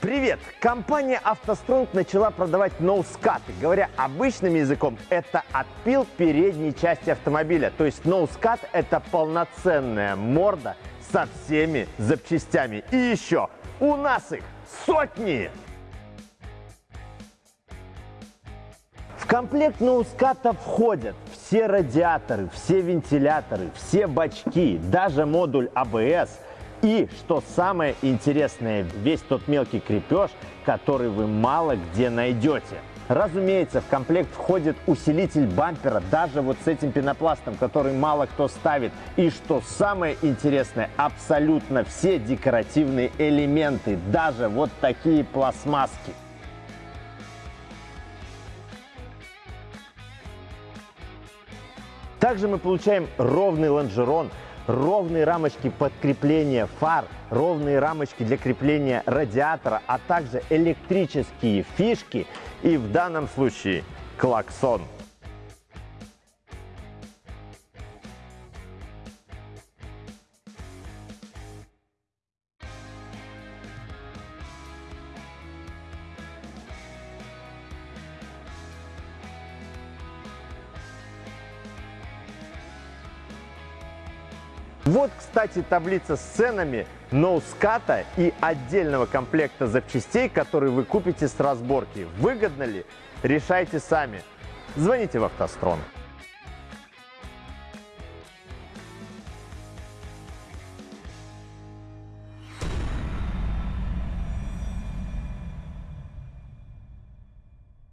Привет! Компания «АвтоСтронг» начала продавать ноускаты. Говоря обычным языком, это отпил передней части автомобиля. То есть ноускат – это полноценная морда со всеми запчастями. И еще, у нас их сотни! В комплект ноуската входят все радиаторы, все вентиляторы, все бачки, даже модуль ABS – и, что самое интересное, весь тот мелкий крепеж, который вы мало где найдете. Разумеется, в комплект входит усилитель бампера, даже вот с этим пенопластом, который мало кто ставит. И что самое интересное, абсолютно все декоративные элементы, даже вот такие пластмасски. Также мы получаем ровный лонжерон, ровные рамочки под крепление фар, ровные рамочки для крепления радиатора, а также электрические фишки и в данном случае клаксон. Вот, кстати, таблица с ценами ноуската и отдельного комплекта запчастей, которые вы купите с разборки. Выгодно ли? Решайте сами. Звоните в «АвтоСтрон».